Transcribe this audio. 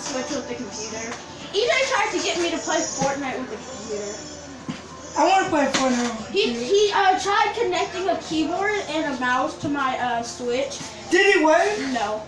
Switch with the computer. EJ tried to get me to play Fortnite with the computer. I want to play Fortnite. He he uh, tried connecting a keyboard and a mouse to my uh, Switch. Did he work? No.